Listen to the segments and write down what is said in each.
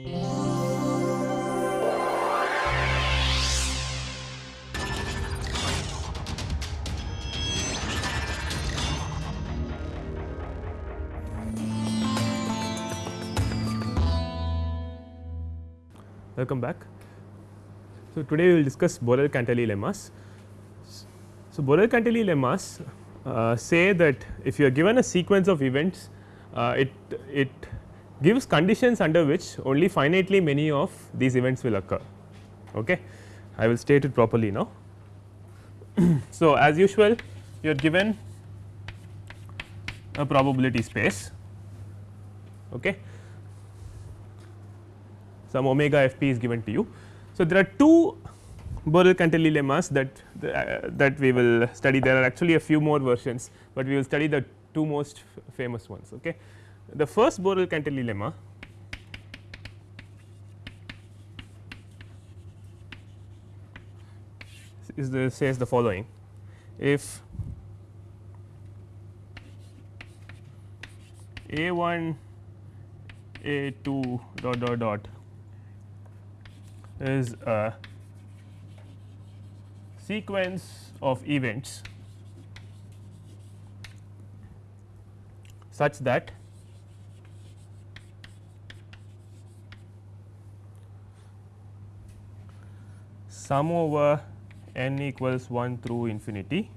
Welcome back. So, today we will discuss Borel-Cantelli lemmas. So, Borel-Cantelli lemmas uh, say that if you are given a sequence of events, uh, it, it gives conditions under which only finitely many of these events will occur. Okay. I will state it properly now. so, as usual you are given a probability space okay. some omega f p is given to you. So, there are two Borel-Cantelli lemmas that uh, that we will study there are actually a few more versions, but we will study the two most famous ones. Okay. The first Borel-Cantelli lemma is the says the following. If a 1 a 2 dot dot dot is a sequence of events such that sum over n equals 1 through infinity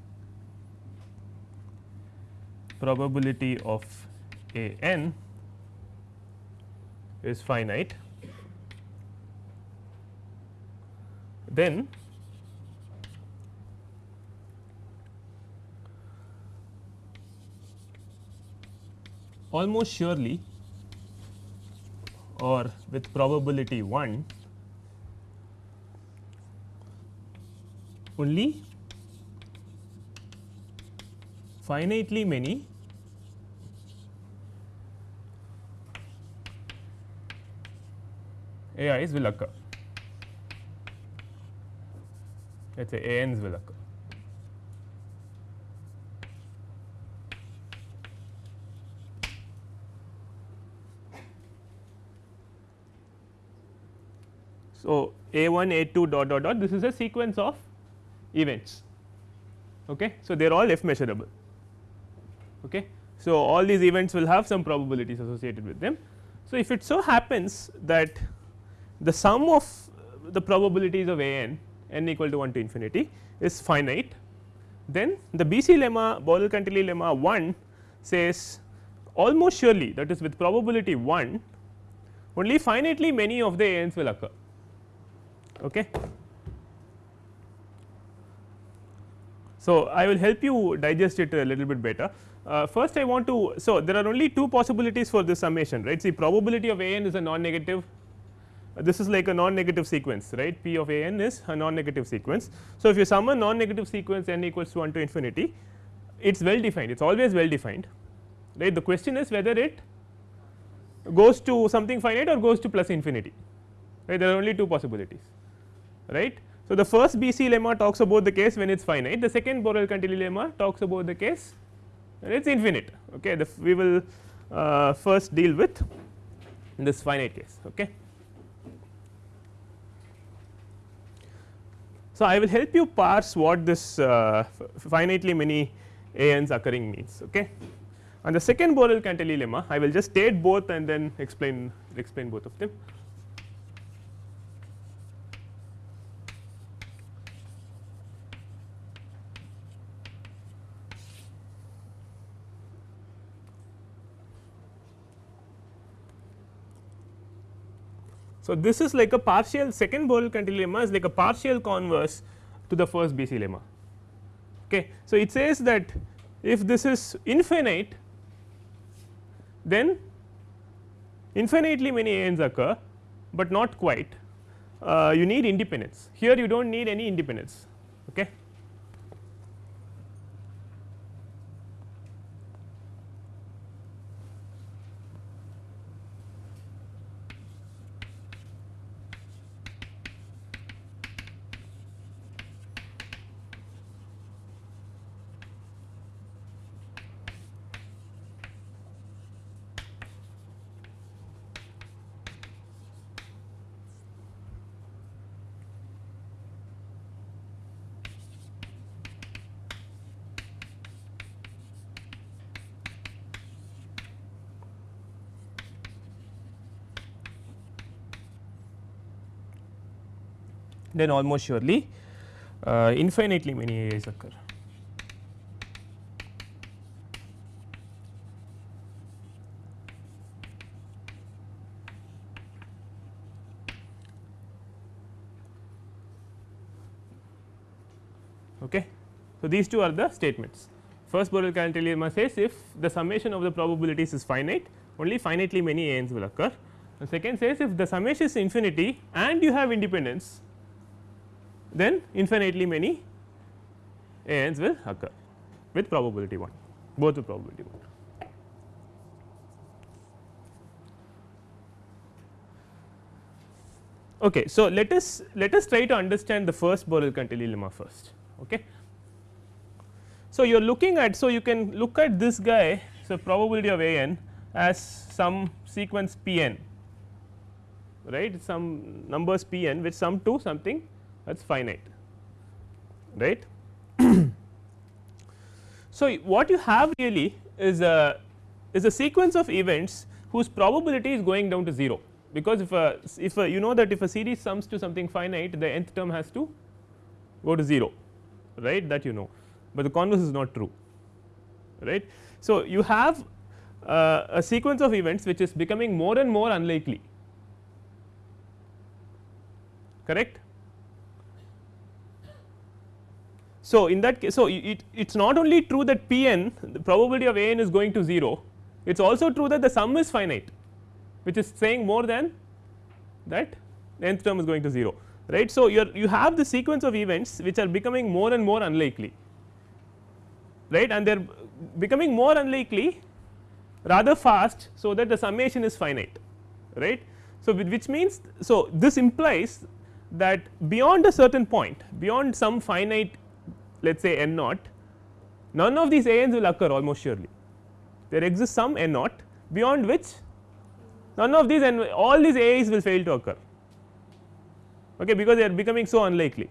probability of a n is finite. Then almost surely or with probability 1 only finitely many AIs will occur. let us say ANs will occur. So, A 1 A 2 dot dot dot this is a sequence of events. Okay. So, they are all f measurable. Okay. So, all these events will have some probabilities associated with them. So, if it so happens that the sum of the probabilities of A n n equal to 1 to infinity is finite, then the BC lemma Borel-Cantelli lemma 1 says almost surely that is with probability 1 only finitely many of the A n's will occur. Okay. So, I will help you digest it a little bit better. Uh, first I want to, so there are only two possibilities for this summation right. See probability of A n is a non negative, this is like a non negative sequence right P of A n is a non negative sequence. So, if you sum a non negative sequence n equals to 1 to infinity, it is well defined, it is always well defined right. The question is whether it goes to something finite or goes to plus infinity right there are only two possibilities right. So, the first BC lemma talks about the case when it is finite, the second Borel-Cantelli lemma talks about the case when it is infinite. Okay. The we will uh, first deal with this finite case. Okay. So, I will help you parse what this uh, finitely many a n's occurring means. Okay. And the second Borel-Cantelli lemma I will just state both and then explain explain both of them. So, this is like a partial second Borel-Cantelli lemma is like a partial converse to the first BC lemma. Okay. So, it says that if this is infinite then infinitely many a n's occur, but not quite uh, you need independence here you do not need any independence. Then almost surely uh, infinitely many AIs occur. Okay. So, these two are the statements. First Borel Cantelli says if the summation of the probabilities is finite only finitely many ANs will occur. The second says if the summation is infinity and you have independence then infinitely many ANs will occur with probability 1 both with probability 1. Okay, so let us let us try to understand the first Borel Cantelli lemma first. Okay. So, you are looking at so you can look at this guy so probability of a n as some sequence p n right some numbers p n which sum to something that is finite right. so, what you have really is a is a sequence of events whose probability is going down to 0 because if a if a you know that if a series sums to something finite the nth term has to go to 0 right that you know, but the converse is not true right. So, you have uh, a sequence of events which is becoming more and more unlikely correct. So, in that case so it it is not only true that p n the probability of a n is going to 0 it is also true that the sum is finite which is saying more than that nth term is going to 0 right. So, you you have the sequence of events which are becoming more and more unlikely right and they are becoming more unlikely rather fast. So, that the summation is finite right. So, which means so this implies that beyond a certain point beyond some finite let us say n naught none of these a n's will occur almost surely there exists some n naught beyond which none of these and all these A's will fail to occur okay, because they are becoming so unlikely.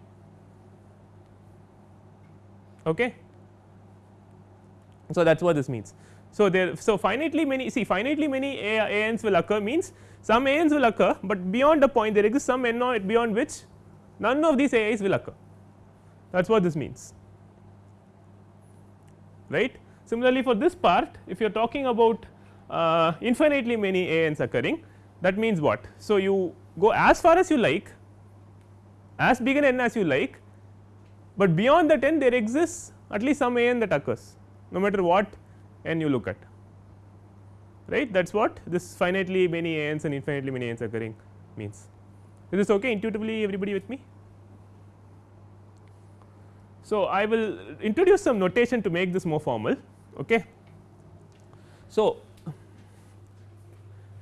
Okay. So, that is what this means. So, there so finitely many see finitely many A, ANs will occur means some ANs will occur, but beyond a point there exists some N naught beyond which none of these AIs will occur that is what this means right. Similarly, for this part if you are talking about uh, infinitely many ANs occurring that means what. So, you go as far as you like as big an n as you like, but beyond that n there exists at least some a n that occurs no matter what n you look at right that is what this finitely many a n's and infinitely many a n's occurring means. Is this okay intuitively everybody with me? So, I will introduce some notation to make this more formal. Okay. So,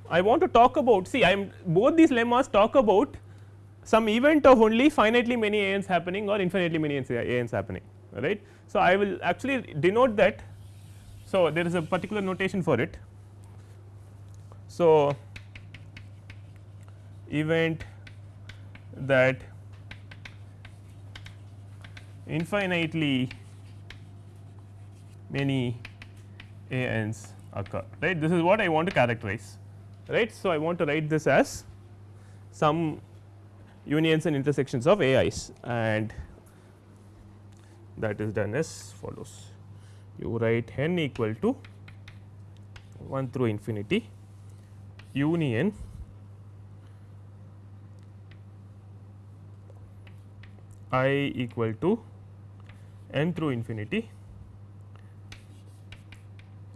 I want to talk about see I am both these lemmas talk about some event of only finitely many a n's happening or infinitely many a n's happening right. So, I will actually denote that. So, there is a particular notation for it. So, event that infinitely many a n's occur right this is what I want to characterize right. So, I want to write this as some unions and intersections of AIs and that is done as follows. You write n equal to 1 through infinity union i equal to n through infinity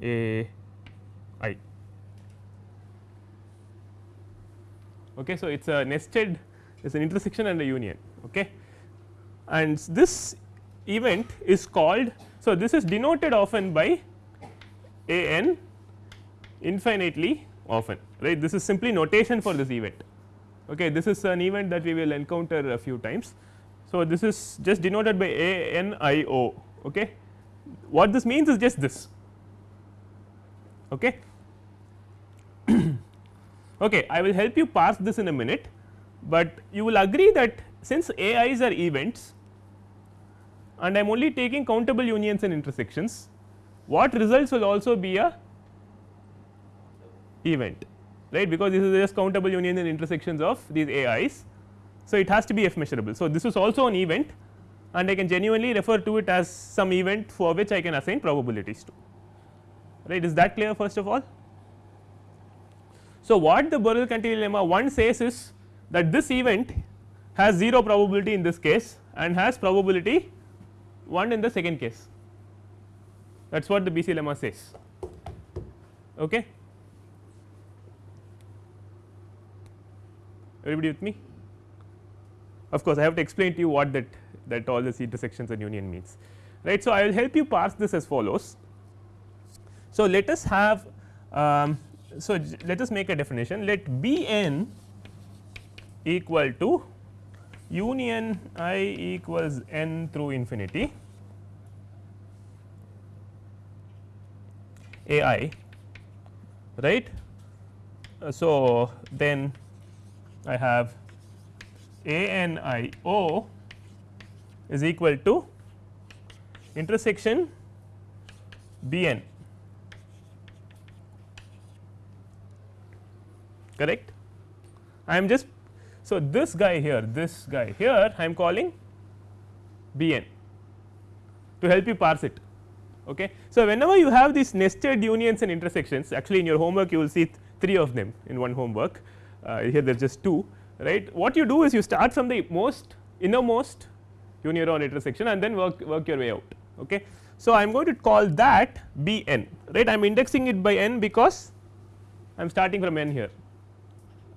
a i. Okay, so, it is a nested it's an intersection and a union okay. and this event is called. So, this is denoted often by a n infinitely often right this is simply notation for this event okay this is an event that we will encounter a few times. So, this is just denoted by a n i o okay? What this means is just this okay? Okay I will help you parse this in a minute but you will agree that since AIs are events and I am only taking countable unions and intersections, what results will also be a event right? Because this is just countable unions and intersections of these AIs So, it has to be f measurable. So, this is also an event and I can genuinely refer to it as some event for which I can assign probabilities to right is that clear first of all. So, what the Borel Cantelli lemma 1 says is that this event has 0 probability in this case and has probability 1 in the second case that is what the BC lemma says. Okay. Everybody with me? Of course, I have to explain to you what that that all these intersections and union means right. So, I will help you parse this as follows. So, let us have um, so let us make a definition let B n equal to union i equals n through infinity a i right. So, then I have a n i o is equal to intersection b n correct. I am just so this guy here this guy here I am calling b n to help you parse it. Okay. So, whenever you have these nested unions and intersections actually in your homework you will see th three of them in one homework uh, here there is just two right. What you do is you start from the most innermost unioneuron intersection and then work, work your way out. Okay. So, I am going to call that B n right I am indexing it by n because I am starting from n here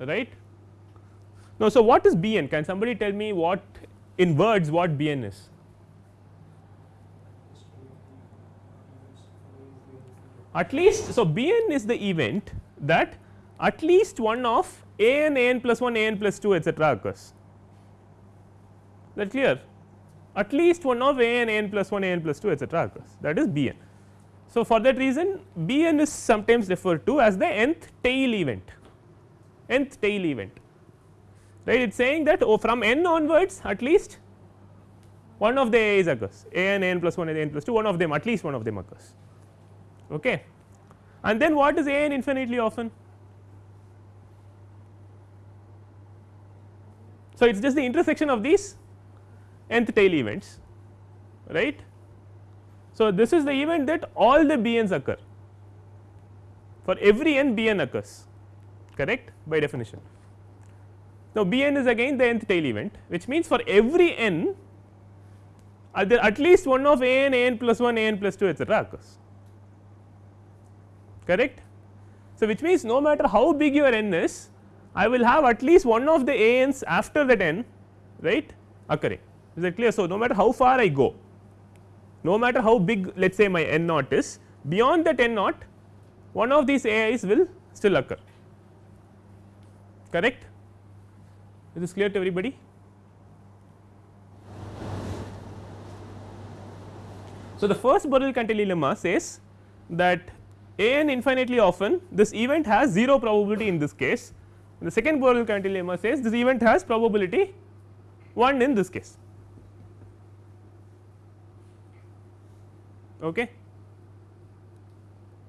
right. Now, so what is B n can somebody tell me what in words what B n is at least so B n is the event that at least one of a n a n plus 1 a n plus 2 etcetera occurs. That clear? At least one of a n a n plus 1 a n plus 2 etcetera occurs. That is b n. So, for that reason b n is sometimes referred to as the nth tail event. Nth tail event. Right? It is saying that oh from n onwards at least one of the a's occurs. A n a n plus 1 a n plus 2 one of them at least one of them occurs. Okay. And then what is a n infinitely often So, it is just the intersection of these nth tail events right. So, this is the event that all the b n's occur for every n b n occurs correct by definition. Now, b n is again the nth tail event which means for every n are there at least one of a n a n plus 1 a n plus 2 etcetera occurs correct. So, which means no matter how big your n is I will have at least one of the a n's after that n right? Occurring is that clear. So, no matter how far I go no matter how big let us say my n naught is beyond that n naught one of these a i's will still occur. Correct? Is this clear to everybody. So, the first Borel Cantelli lemma says that a n infinitely often this event has 0 probability in this case the second Borel Cantelli lemma says this event has probability 1 in this case. Okay.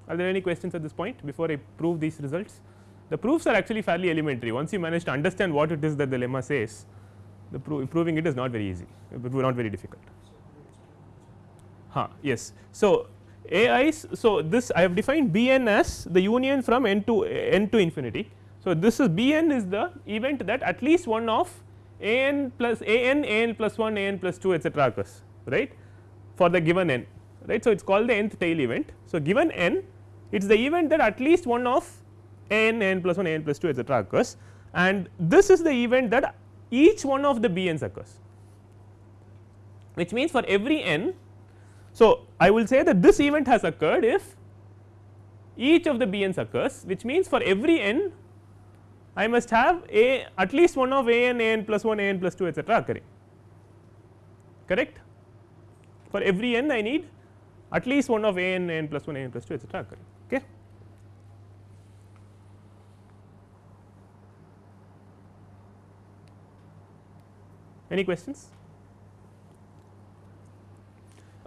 Are there any questions at this point before I prove these results? The proofs are actually fairly elementary once you manage to understand what it is that the lemma says the pro proving it is not very easy, but not very difficult. Huh, yes. So, AIs, so this I have defined B n as the union from n to n to infinity. So, this is B n is the event that at least one of a n plus a n a n plus 1 a n plus 2 etcetera occurs right for the given n right. So, it is called the nth tail event. So, given n it is the event that at least one of a n a n plus 1 a n plus 2 etcetera occurs and this is the event that each one of the b n's occurs which means for every n. So, I will say that this event has occurred if each of the b n's occurs which means for every n I must have a at least one of a n a n plus 1 a n plus 2 etcetera occurring correct. For every n I need at least one of a n a n plus 1 a n plus 2 etcetera occurring okay. Any questions?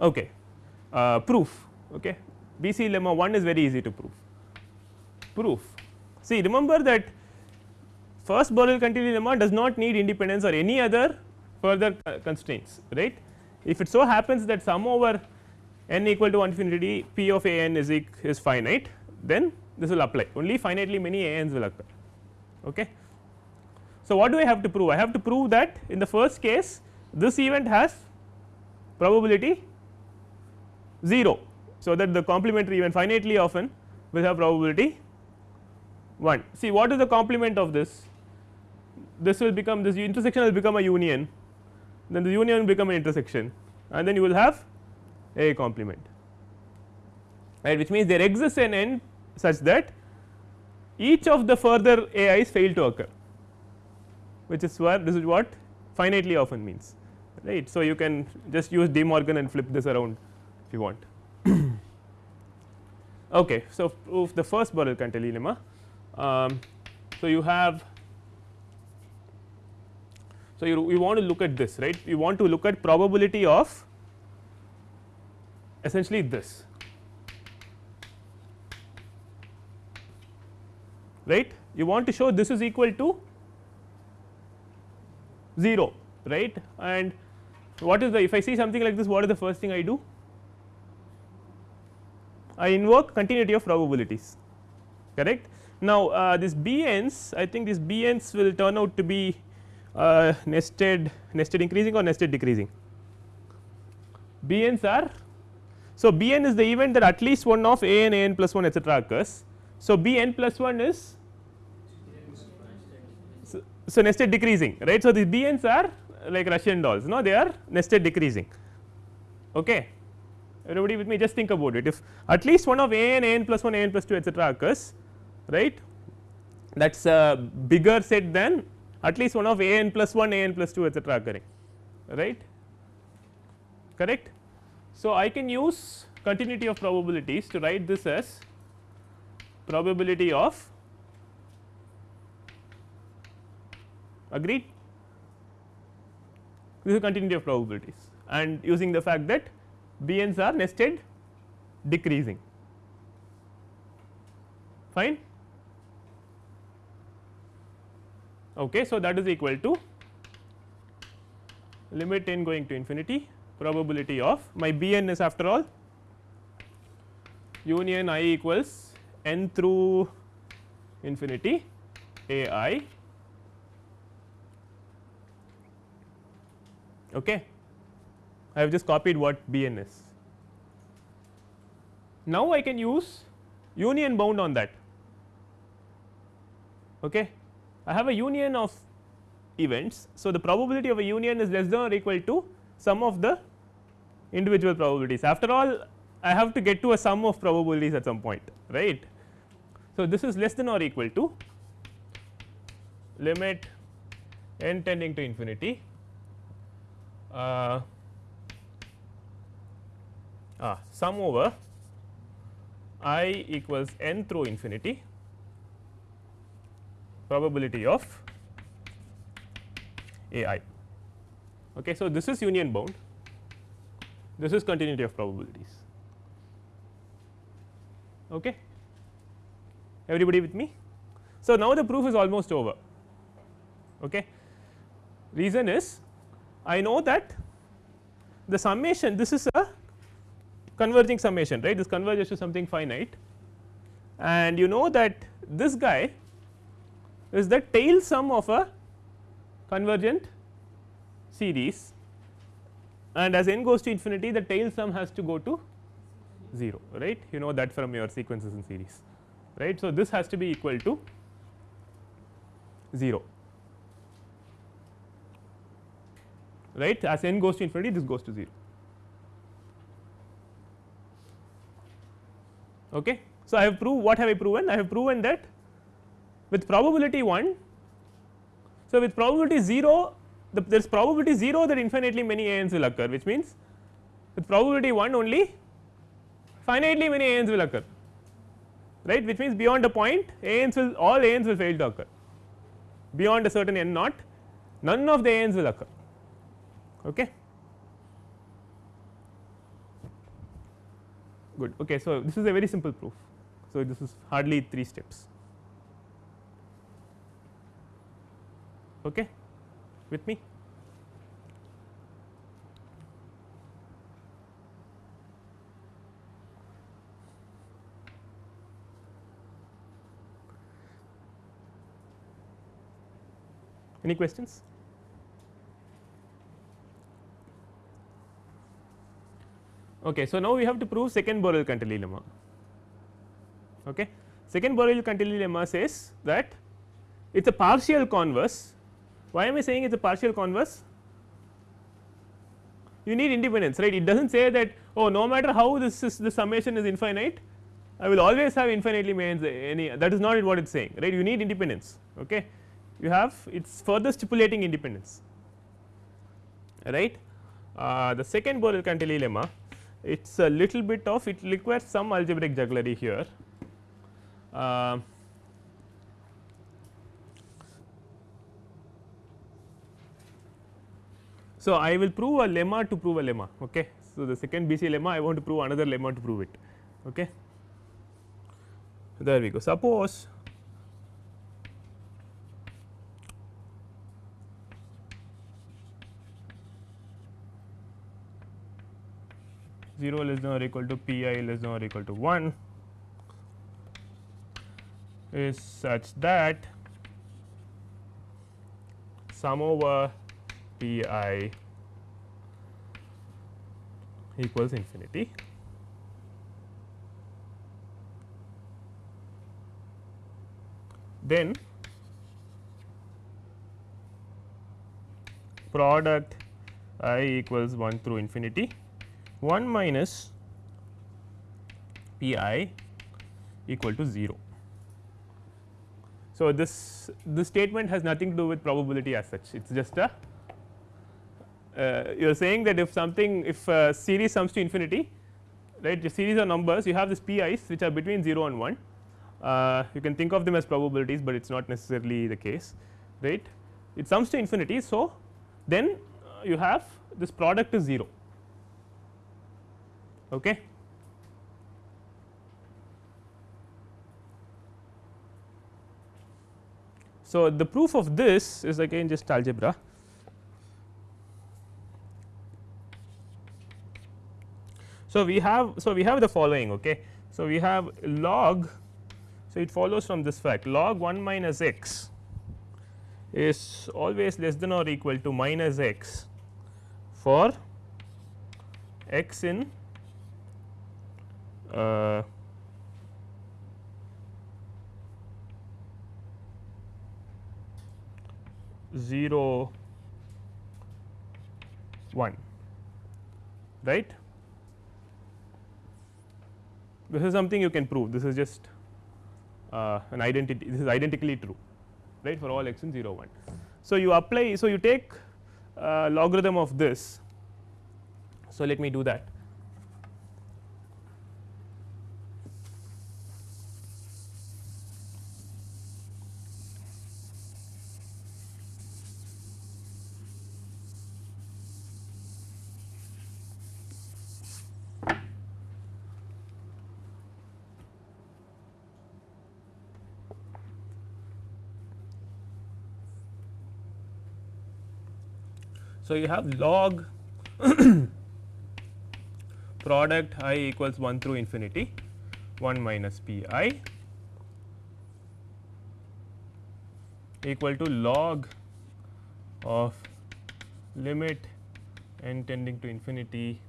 Okay. Uh, proof okay. BC lemma 1 is very easy to prove. Proof see remember that first Borel Cantelli lemma does not need independence or any other further uh, constraints right. If it so happens that sum over n equal to infinity p of a n is is finite then this will apply only finitely many a n's will occur. Okay. So, what do I have to prove? I have to prove that in the first case this event has probability 0. So, that the complementary event finitely often will have probability 1. See what is the complement of this? This will become this intersection will become a union, then the union will become an intersection and then you will have a complement right which means there exists an n such that each of the further a i's fail to occur which is where this is what finitely often means right. So, you can just use De Morgan and flip this around if you want. okay. So, proof the first Borel Cantelli lemma. Um, so, you have so you, want to look at this right? You want to look at probability of essentially this right? You want to show this is equal to 0 right? And what is the if I see something like this what is the first thing I do? I invoke continuity of probabilities correct. Now, uh, this B n's I think this B n's will turn out to be uh, nested nested increasing or nested decreasing. B n's are so B n is the event that at least one of a n a n plus 1 etcetera occurs. So, B n plus 1 is so, so nested decreasing right. So, the B n's are like Russian dolls no they are nested decreasing okay everybody with me just think about it if at least one of a n a n plus 1 a n plus 2 etcetera occurs right that is a bigger set than at least one of a n plus 1 a n plus 2 etcetera occurring right correct. So, I can use continuity of probabilities to write this as probability of agreed this is continuity of probabilities and using the fact that bn's are nested decreasing fine. Okay, so, that is equal to limit n going to infinity probability of my bn is after all union i equals n through infinity a i Okay. I have just copied what B n is. Now, I can use union bound on that. Okay. I have a union of events. So, the probability of a union is less than or equal to sum of the individual probabilities. After all, I have to get to a sum of probabilities at some point, right. So, this is less than or equal to limit n tending to infinity uh, ah, sum over i equals n through infinity probability of a i. Okay. So, this is union bound, this is continuity of probabilities. Okay. Everybody with me? So, now the proof is almost over. Okay. Reason is I know that the summation this is a converging summation right this converges to something finite and you know that this guy is the tail sum of a convergent series and as n goes to infinity the tail sum has to go to 0 right you know that from your sequences in series right. So, this has to be equal to 0 right as n goes to infinity this goes to 0 okay. So, I have proved what have I proven I have proven that with probability 1 so with probability 0 the, there is probability 0 that infinitely many a n's will occur which means with probability 1 only finitely many a n's will occur right which means beyond a point a n's will all a n's will fail to occur beyond a certain n naught none of the a n's will occur Okay. Good. Okay. So, this is a very simple proof. So, this is hardly 3 steps. Okay, with me. Any questions? Okay, so now we have to prove second Borel-Cantelli lemma. Okay. Second Borel-Cantelli lemma says that it is a partial converse. Why am I saying it is a partial converse? You need independence, right? It does not say that oh, no matter how this is the summation is infinite, I will always have infinitely many any that is not what it is saying, right? You need independence. Okay you have it is further stipulating independence right. Uh, the second Borel-Cantelli lemma it is a little bit of it requires some algebraic jugglery here. Uh, so, I will prove a lemma to prove a lemma. Okay. So, the second BC lemma I want to prove another lemma to prove it. Okay. There we go. Suppose 0 less than or equal to p i less than or equal to 1 is such that sum over p i equals infinity. Then product i equals 1 through infinity 1 minus P i equal to 0. So, this this statement has nothing to do with probability as such it is just a you are saying that if something if series sums to infinity right the series of numbers you have this p i's which are between 0 and 1 uh, you can think of them as probabilities, but it is not necessarily the case right it sums to infinity. So, then uh, you have this product is 0 Okay. So, the proof of this is again just algebra. So, we have so we have the following okay. So, we have log so it follows from this fact log 1 minus x is always less than or equal to minus x for x in uh, zero one right this is something you can prove. This is just uh, an identity this is identically true right for all x in 0 1. So, you apply so you take uh, logarithm of this. So let me do that So, you have log product i equals 1 through infinity 1 minus p i equal to log of limit n tending to infinity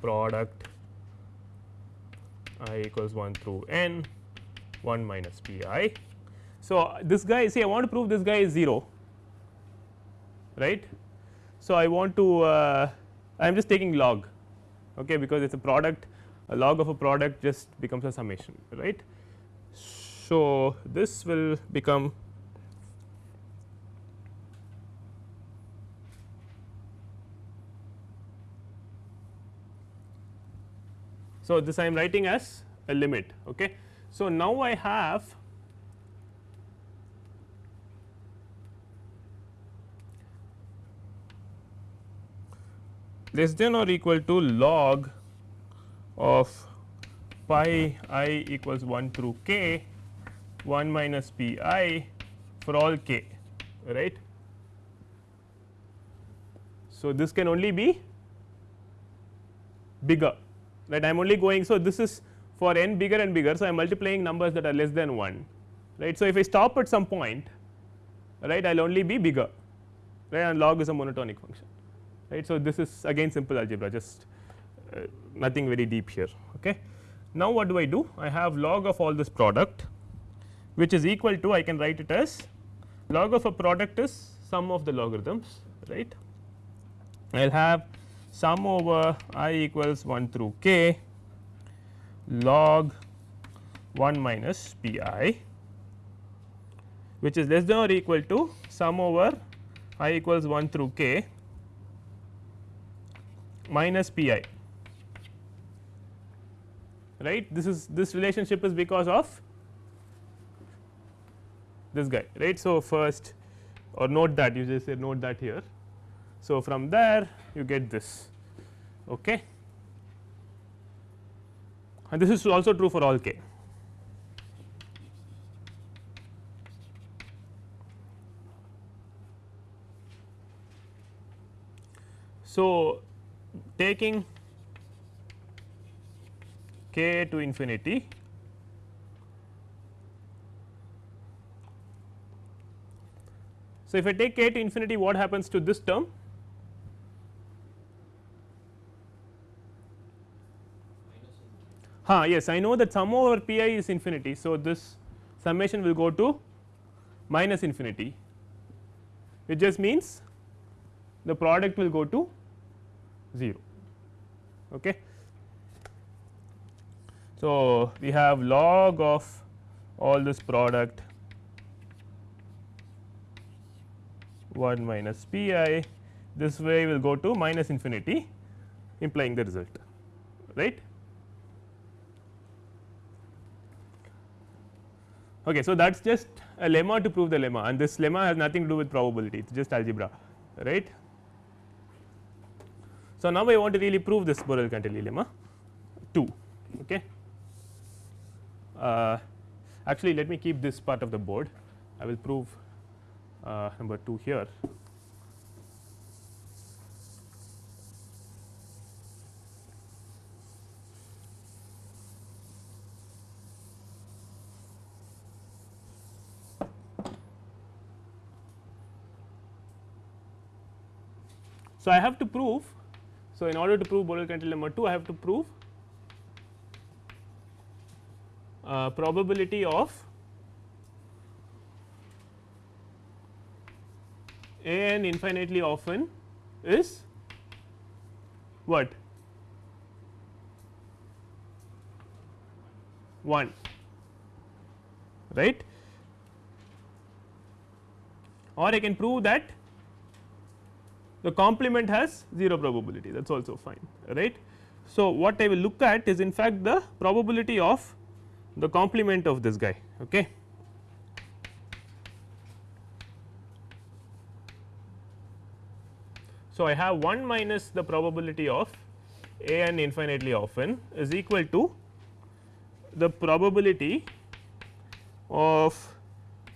product i equals 1 through n 1 minus p i. So, this guy see I want to prove this guy is 0 right. So, I want to uh, I am just taking log okay, because it is a product a log of a product just becomes a summation right. So, this will become So, this I am writing as a limit. Okay. So, now I have less than or equal to log of pi i equals 1 through k 1 minus p i for all k right. So, this can only be bigger right I am only going. So, this is for n bigger and bigger. So, I am multiplying numbers that are less than 1 right. So, if I stop at some point right I will only be bigger right and log is a monotonic function right. So, this is again simple algebra just uh, nothing very deep here. Okay. Now, what do I do I have log of all this product which is equal to I can write it as log of a product is sum of the logarithms right. I will have sum over i equals 1 through k log 1 minus p i which is less than or equal to sum over i equals 1 through k minus p i right this is this relationship is because of this guy right. So, first or note that you just say note that here. So, from there you get this okay. and this is also true for all k. So, taking k to infinity So, if I take k to infinity what happens to this term? Ha, yes I know that sum over p i is infinity. So, this summation will go to minus infinity which just means the product will go to 0. Okay. So, we have log of all this product 1 minus p i this way will go to minus infinity implying the result right. Okay, so, that is just a lemma to prove the lemma and this lemma has nothing to do with probability it is just algebra right. So, now I want to really prove this Borel-Cantelli lemma 2 okay. Uh, actually let me keep this part of the board I will prove uh, number 2 here. So, I have to prove. So, in order to prove Borel-Cantelli lemma 2 I have to prove uh, probability of a n infinitely often is what? 1 right? Or I can prove that the complement has 0 probability that is also fine right. So, what I will look at is in fact the probability of the complement of this guy okay. So, I have 1 minus the probability of a n infinitely often is equal to the probability of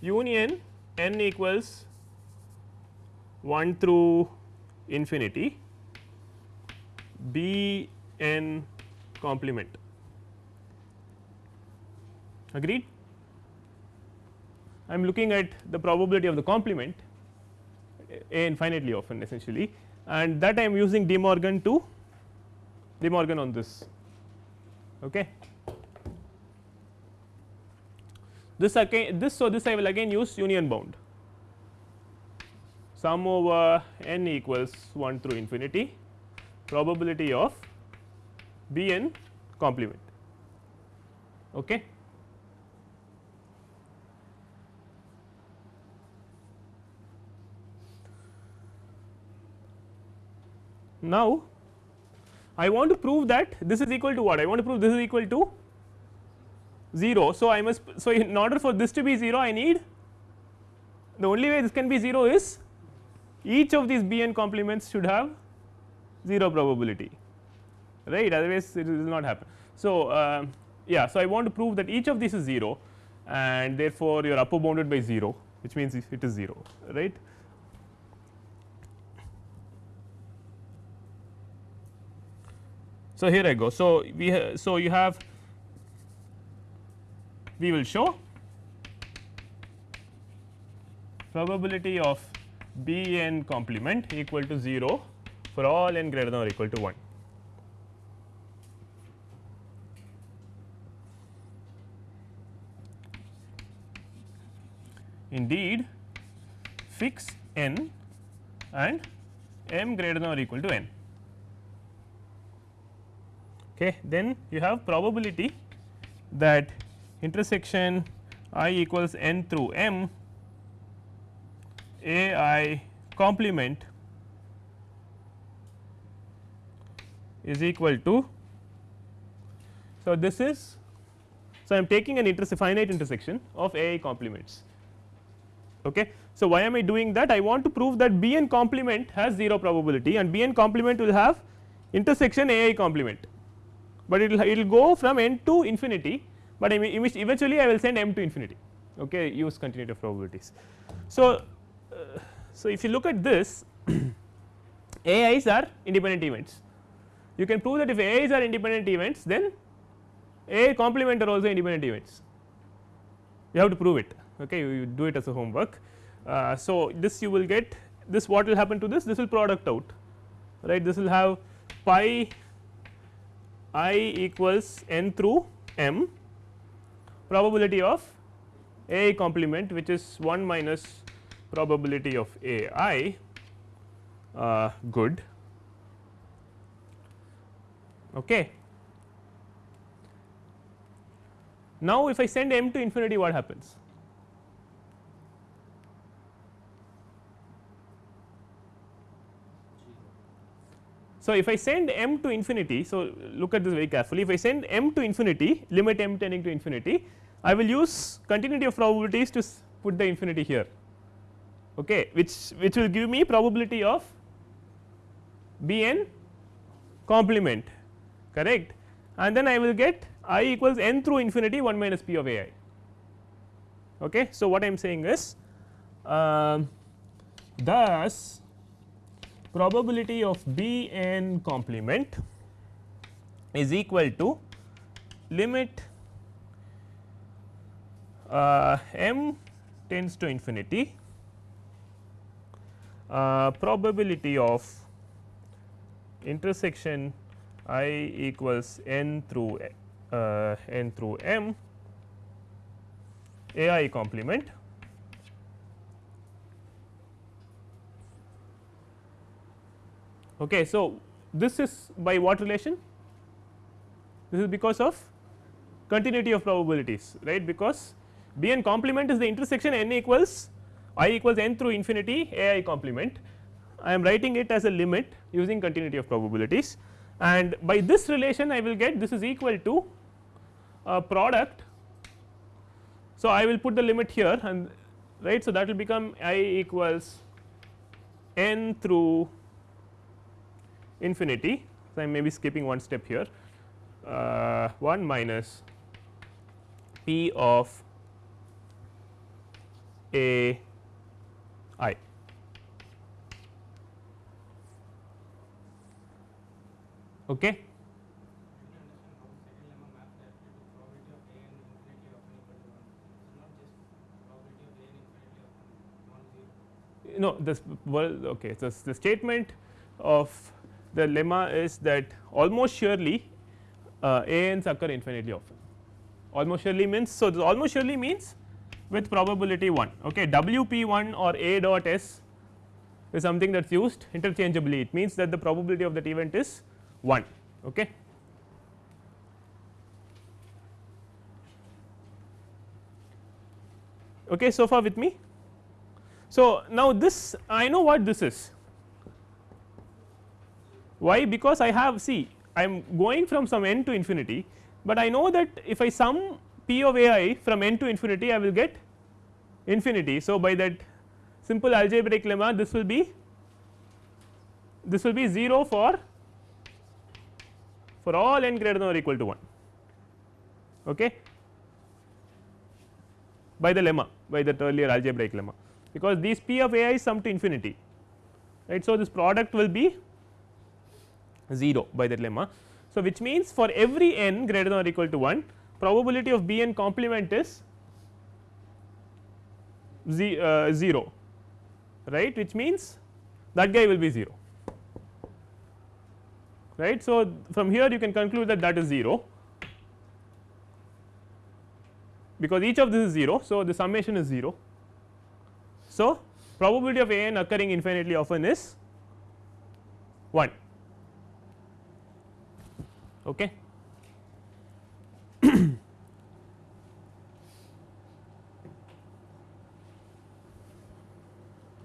union n equals 1 through infinity b n complement agreed. I am looking at the probability of the complement a infinitely often essentially and that I am using De Morgan to De Morgan on this. Okay. This again this so this I will again use union bound sum over n equals 1 through infinity probability of b n complement. Okay. Now, I want to prove that this is equal to what I want to prove this is equal to 0. So, I must so in order for this to be 0 I need the only way this can be 0 is each of these b n complements should have 0 probability right otherwise it will not happen. So, uh, yeah so I want to prove that each of these is 0 and therefore, you are upper bounded by 0 which means it is 0 right. So, here I go. So, we so you have we will show probability of B n complement equal to 0 for all n greater than or equal to 1. Indeed, fix n and m greater than or equal to n. Okay. Then you have probability that intersection i equals n through m a i complement is equal to. So, this is so I am taking an interse finite intersection of a i complements. Okay. So, why am I doing that? I want to prove that B n complement has 0 probability and B n complement will have intersection A i complement, but it will it will go from n to infinity, but I mean eventually I will send m to infinity okay, use continuity of probabilities. So, so if you look at this AIs are independent events. You can prove that if AIs are independent events then A complement are also independent events. You have to prove it okay? You, you do it as a homework. Uh, so, this you will get this what will happen to this? This will product out right? This will have pi i equals n through m probability of a complement which is 1 minus probability of a i uh, good okay. Now, if I send m to infinity what happens So, if I send m to infinity, so look at this very carefully. If I send m to infinity, limit m tending to infinity, I will use continuity of probabilities to put the infinity here, okay, which which will give me probability of b n complement, correct, and then I will get i equals n through infinity 1 minus p of a i. Okay. So, what I am saying is, uh, thus probability of B n complement is equal to limit uh, m tends to infinity uh, probability of intersection i equals n through uh, n through m a i complement Okay. So, this is by what relation? This is because of continuity of probabilities right because B n complement is the intersection n equals i equals n through infinity a i complement. I am writing it as a limit using continuity of probabilities and by this relation I will get this is equal to a product. So, I will put the limit here and right. So, that will become i equals n through infinity. So, I am maybe skipping one step here uh, 1 minus p of a i. Okay. No, this well, okay. So, the statement of the lemma is that almost surely uh, a n's occur infinitely often almost surely means. So, this almost surely means with probability 1 okay w p 1 or a dot s is something that is used interchangeably it means that the probability of that event is 1 okay. Okay, so far with me. So, now this I know what this is why? Because I have see I am going from some n to infinity, but I know that if I sum p of a i from n to infinity I will get infinity. So, by that simple algebraic lemma this will be this will be 0 for for all n greater than or equal to 1 okay by the lemma by that earlier algebraic lemma because these p of a i sum to infinity right. So, this product will be 0 by that lemma. So, which means for every n greater than or equal to 1 probability of b n complement is z, uh, 0 right which means that guy will be 0 right. So, from here you can conclude that that is 0 because each of this is 0. So, the summation is 0. So, probability of a n occurring infinitely often is 1 okay.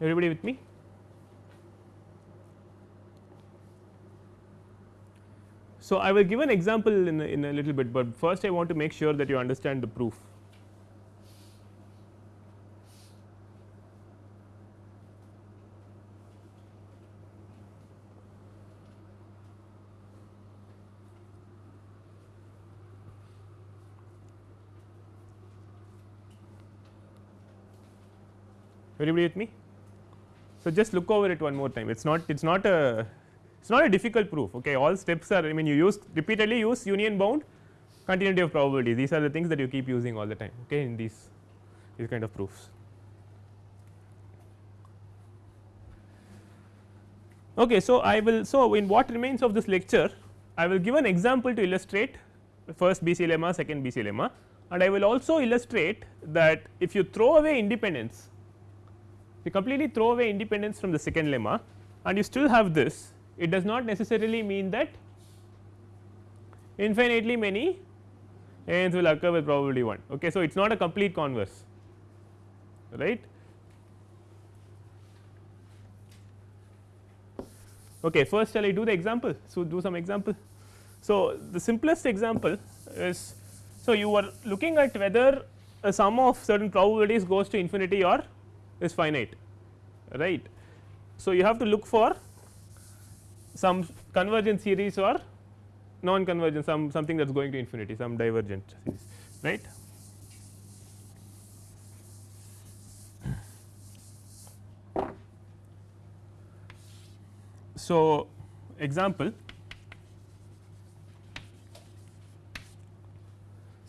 Everybody with me so i will give an example in a, in a little bit but first i want to make sure that you understand the proof everybody with me. So, just look over it one more time. It is not it is not a it is not a difficult proof okay? All steps are I mean you use repeatedly use union bound continuity of probability these are the things that you keep using all the time okay in these these kind of proofs. Okay, so, I will so in what remains of this lecture I will give an example to illustrate first BC lemma second BC lemma and I will also illustrate that if you throw away independence you completely throw away independence from the second lemma and you still have this. It does not necessarily mean that infinitely many ends will occur with probability 1 okay so it is not a complete converse right? Okay first shall i do the example? So do some example. So the simplest example is so you are looking at whether a sum of certain probabilities goes to infinity or is finite right. So, you have to look for some convergent series or non convergent some something that is going to infinity some divergent series right. So, example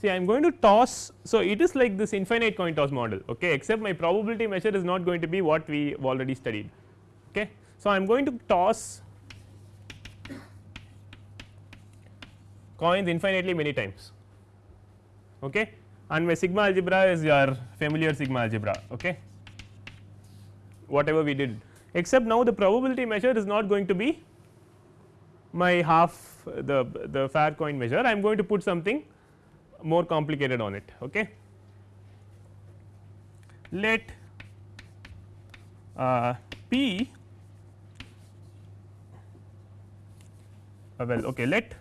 see I am going to toss. So, it is like this infinite coin toss model okay, except my probability measure is not going to be what we already studied. Okay. So, I am going to toss coins infinitely many times okay, and my sigma algebra is your familiar sigma algebra okay, whatever we did except now the probability measure is not going to be my half the the fair coin measure I am going to put something more complicated on it. Okay. Let uh, P uh, well okay let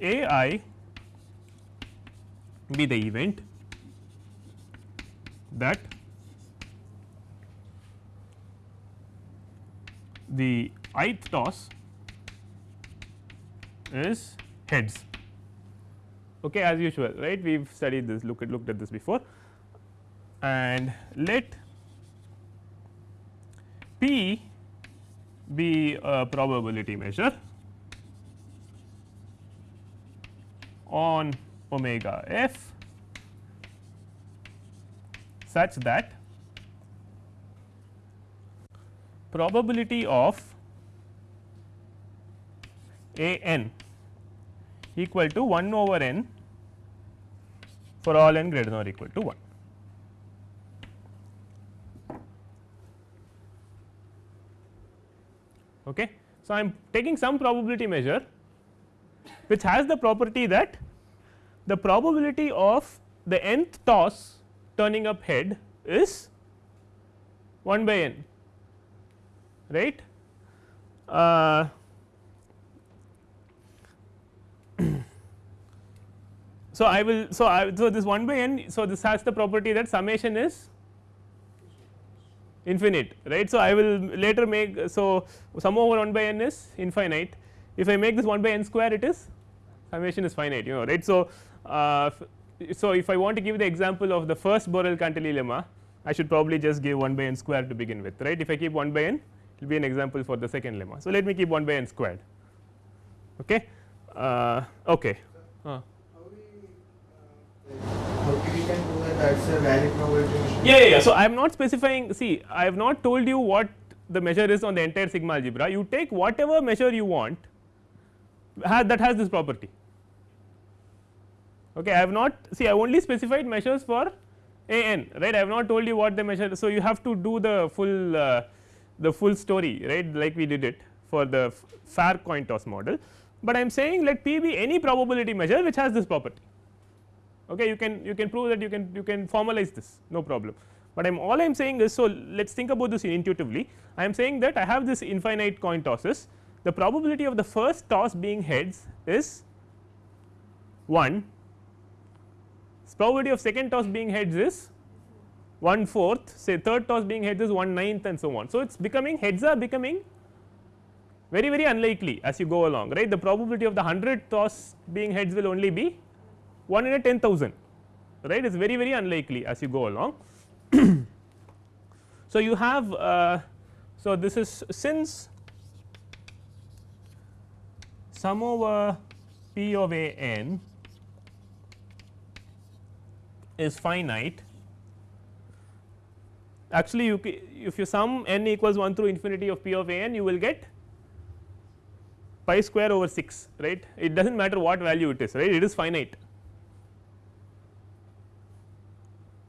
A i be the event that the ith toss is heads okay as usual right? We have studied this look at looked at this before. And let p be a probability measure on omega f such that probability of a n equal to 1 over n for all n greater than or equal to 1. Okay. So, I am taking some probability measure which has the property that the probability of the nth toss turning up head is 1 by n right. Uh, So, I will so I so this 1 by n so this has the property that summation is infinite right. So, I will later make so sum over 1 by n is infinite if I make this 1 by n square it is summation is finite you know right. So, uh, so if I want to give the example of the first Borel Cantelli lemma I should probably just give 1 by n square to begin with right if I keep 1 by n it will be an example for the second lemma. So, let me keep 1 by n squared okay uh, okay uh. Yeah, yeah, yeah. So, I am not specifying see I have not told you what the measure is on the entire sigma algebra. You take whatever measure you want that has this property. Okay I have not see I only specified measures for a n right? I have not told you what the measure so you have to do the full uh, the full story right? Like we did it for the fair coin toss model, but I am saying let p be any probability measure which has this property okay you can you can prove that you can you can formalize this no problem, but I am all I am saying is so let us think about this intuitively. I am saying that I have this infinite coin tosses. The probability of the first toss being heads is 1 probability of second toss being heads is 1 fourth say third toss being heads is 1 ninth and so on. So, it is becoming heads are becoming very very unlikely as you go along right? The probability of the 100 toss being heads will only be 1 in a 10,000 right? Is very very unlikely as you go along. so, you have uh, so this is since sum over p of a n is finite. Actually you if you sum n equals 1 through infinity of p of a n you will get pi square over 6 right? It does not matter what value it is right? It is finite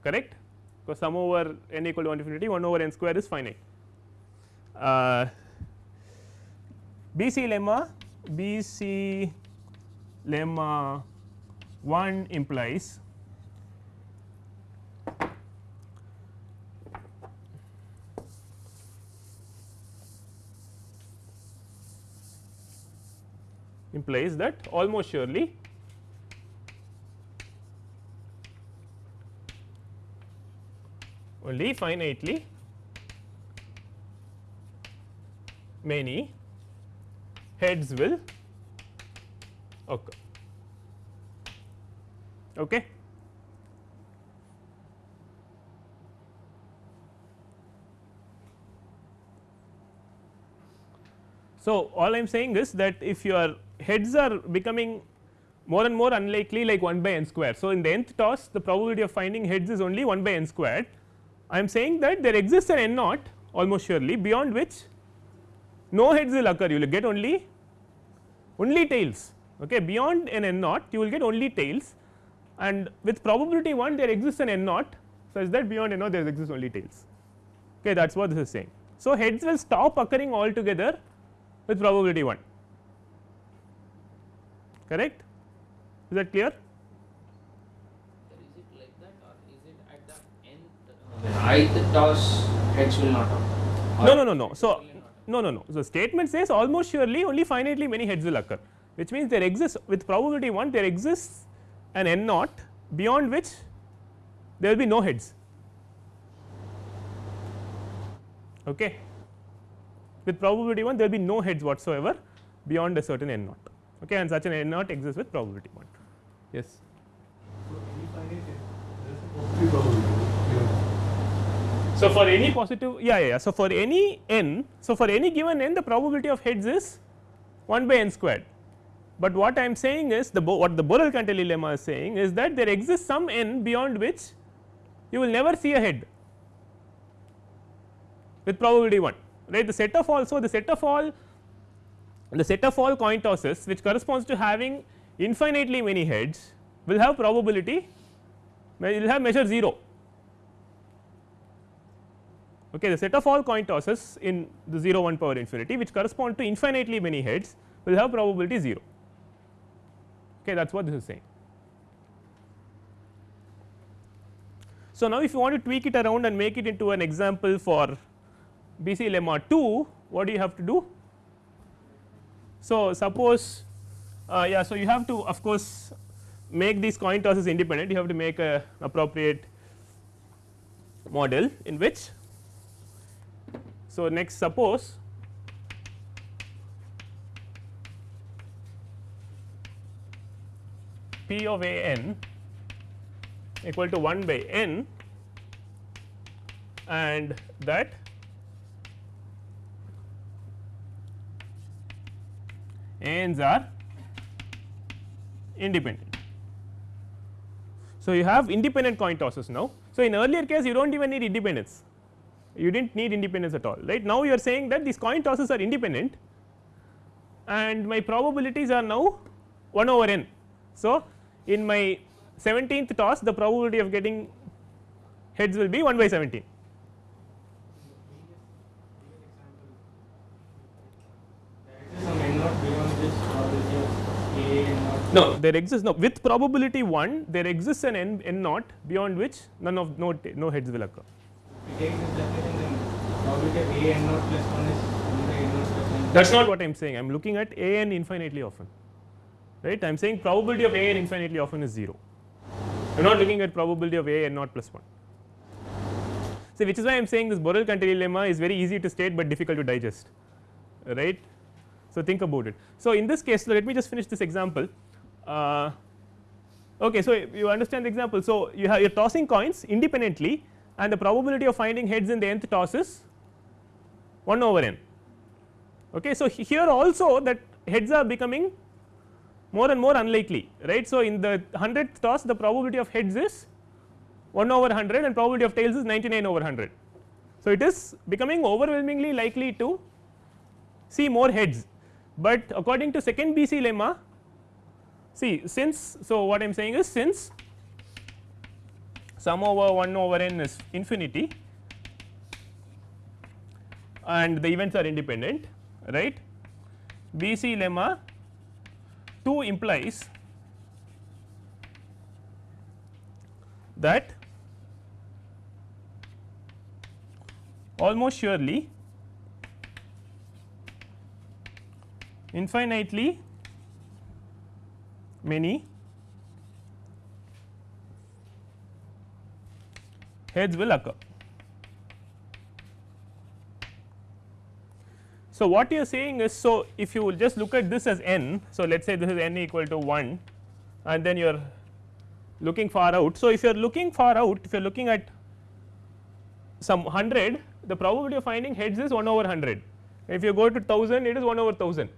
correct because sum over n equal to 1 infinity 1 over n square is finite. Uh, BC lemma BC lemma 1 implies implies that almost surely only finitely many heads will occur. Okay. So, all I am saying is that if your heads are becoming more and more unlikely like 1 by n square. So, in the nth toss the probability of finding heads is only 1 by n squared. I am saying that there exists an n naught almost surely beyond which no heads will occur. You will get only only tails okay? Beyond an n naught you will get only tails. And with probability 1 there exists an n naught such that beyond n naught there exists only tails okay? That is what this is saying. So, heads will stop occurring altogether with probability 1 correct? Is that clear is it like that or is it at the end when ith toss heads will not occur no no no no. So no no no. So statement says almost surely only finitely many heads will occur which means there exists with probability 1 there exists an n naught beyond which there will be no heads. Okay? With probability 1 there will be no heads whatsoever beyond a certain n naught. Okay, and such an n naught exists with probability 1. Yes. So, for any positive yeah, yeah, yeah. So, for any n so for any given n the probability of heads is 1 by n squared, but what I am saying is the what the Borel Cantelli lemma is saying is that there exists some n beyond which you will never see a head with probability 1 right? The set of all so the set of all the set of all coin tosses which corresponds to having infinitely many heads will have probability will have measure 0 okay the set of all coin tosses in the 0 1 power infinity which correspond to infinitely many heads will have probability 0 okay that is what this is saying. So, now if you want to tweak it around and make it into an example for BC lemma 2 what do you have to do? So, suppose uh, yeah, so you have to of course make these coin tosses independent. You have to make a appropriate model in which so next suppose p of a n equal to 1 by n and that ends are independent. So, you have independent coin tosses now. So, in earlier case you do not even need independence, you did not need independence at all right. Now, you are saying that these coin tosses are independent and my probabilities are now 1 over n. So, in my 17th toss the probability of getting heads will be 1 by 17. some n naught beyond this probability of a n naught. No, there exists no with probability 1 there exists an n, n naught beyond which none of no no heads will occur. Plus 1 is n naught plus. That is not what I am saying I am looking at a n infinitely often right I am saying probability of a n infinitely often is 0 I am not looking at probability of a n naught plus 1. So, which is why I am saying this Borel Cantelli lemma is very easy to state, but difficult to digest right. So, think about it. So, in this case let me just finish this example. Uh, okay, so you understand the example. So, you have you are tossing coins independently and the probability of finding heads in the nth toss is 1 over n. Okay, so, here also that heads are becoming more and more unlikely right. So, in the 100th toss the probability of heads is 1 over 100 and probability of tails is 99 over 100. So, it is becoming overwhelmingly likely to see more heads, but according to second BC lemma see since. So, what I am saying is since sum over 1 over n is infinity. And the events are independent right? BC lemma 2 implies that almost surely infinitely many heads will occur. So, what you are saying is so if you will just look at this as n. So, let us say this is n equal to 1 and then you are looking far out. So, if you are looking far out if you are looking at some 100 the probability of finding heads is 1 over 100 if you go to 1000 it is 1 over 1000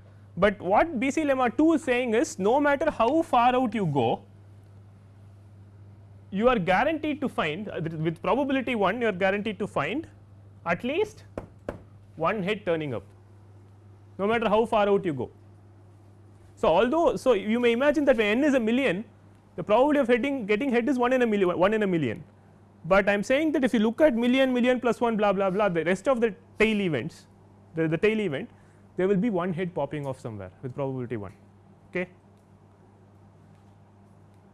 but what BC lemma 2 is saying is no matter how far out you go you are guaranteed to find uh, with probability 1 you are guaranteed to find at least one head turning up no matter how far out you go. So, although so you may imagine that when n is a million the probability of heading getting head is 1 in a million 1 in a million but I am saying that if you look at million million plus 1 blah blah blah the rest of the tail events the, the tail event there will be one head popping off somewhere with probability 1 okay.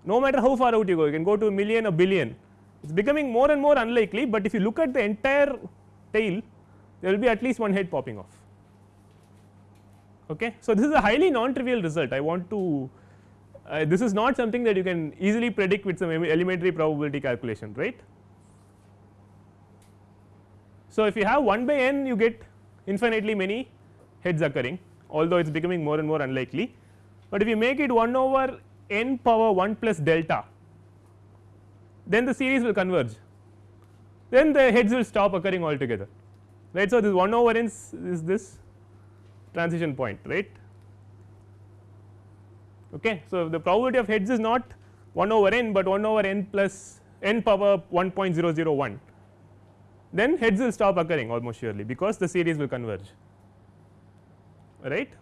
No matter how far out you go you can go to a million a billion it is becoming more and more unlikely, but if you look at the entire tail there will be at least one head popping off. Okay. So, this is a highly non trivial result I want to uh, this is not something that you can easily predict with some elementary probability calculation right. So, if you have 1 by n you get infinitely many heads occurring although it is becoming more and more unlikely, but if you make it 1 over n power 1 plus delta then the series will converge then the heads will stop occurring altogether right. So, this 1 over n is this transition point right. Okay. So, the probability of heads is not 1 over n, but 1 over n plus n power 1.001 then heads will stop occurring almost surely because the series will converge right.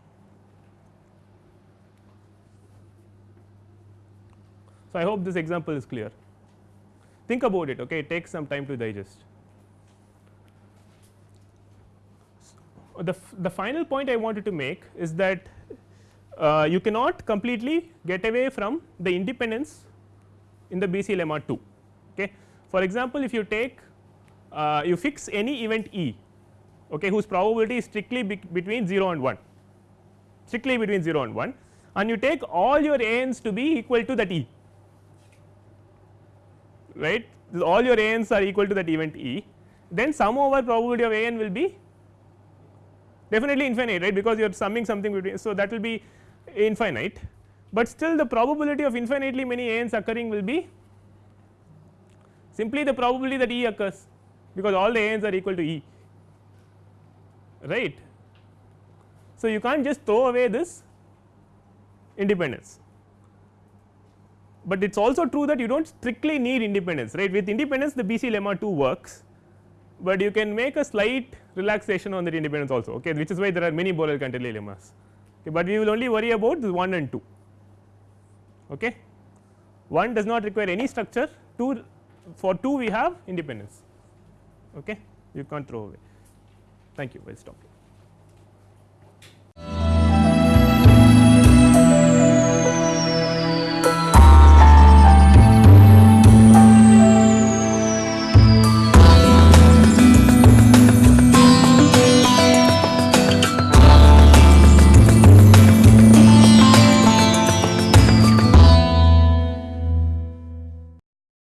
So, I hope this example is clear think about it okay it takes some time to digest. The, the final point I wanted to make is that uh, you cannot completely get away from the independence in the BC lemma 2. Okay. For example, if you take uh, you fix any event E okay, whose probability is strictly be between 0 and 1 strictly between 0 and 1 and you take all your ANs to be equal to that E right all your ANs are equal to that event E then sum over probability of AN will be definitely infinite right because you are summing something between. So, that will be infinite, but still the probability of infinitely many ANs occurring will be simply the probability that E occurs because all the a n's are equal to E right. So, you can't just throw away this independence, but it is also true that you do not strictly need independence right? With independence the BC lemma 2 works, but you can make a slight relaxation on that independence also okay? Which is why there are many Borel Cantelli lemmas, okay, but we will only worry about this 1 and 2 okay. 1 does not require any structure. 2 for 2 we have independence okay? You can't throw away. Thank you. I will stop.